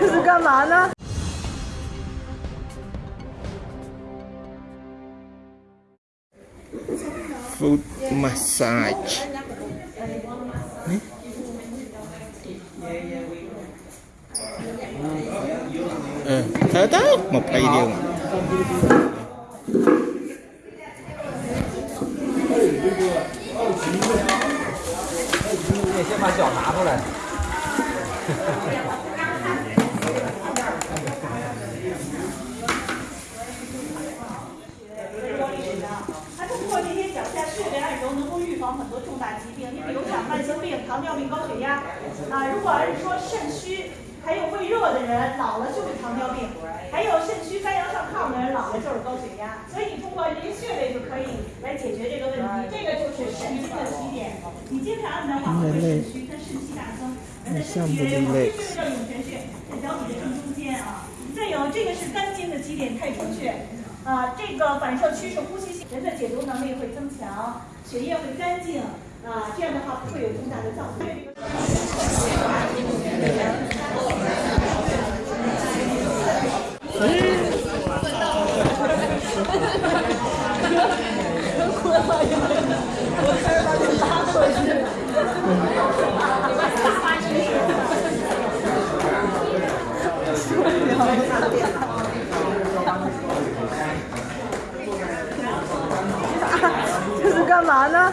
这是干嘛呢？Foot massage. Eh? Ừ, thế tới một cây điều. 你先把脚拿出来。它通过这些脚下穴位按揉，能够预防很多重大疾病。你比如讲慢性病、糖尿病、高血压啊。如果要是说肾虚，还有胃热的人，老了就是糖尿病；还有肾虚、肝阳上亢的人，老了就是高血压。所以你通过这些穴位就可以来解决这个问题。这个就是肾经的起点，你经常按的话，会肾虚，跟肾气大增，人的身体越来越好。这个叫涌泉穴，在脚底的正中间啊。再有这个是肝经的基点太冲穴。啊，这个反射区是呼吸性，人的解毒能力会增强，血液会干净，啊，这样的话不会有重大的脏腑。这是干嘛呢？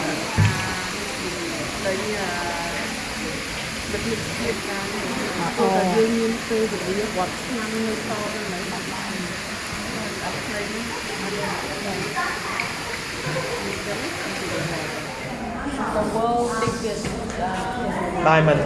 មានហេតុការណ៍ព្រោះតែយើងមានពេលវេលាវត្តឆ្នាំនៅតទៅនៅបាត់បានអត់ព្រៃនេះអត់បានទៅវល់តិចទៀតដែរមិន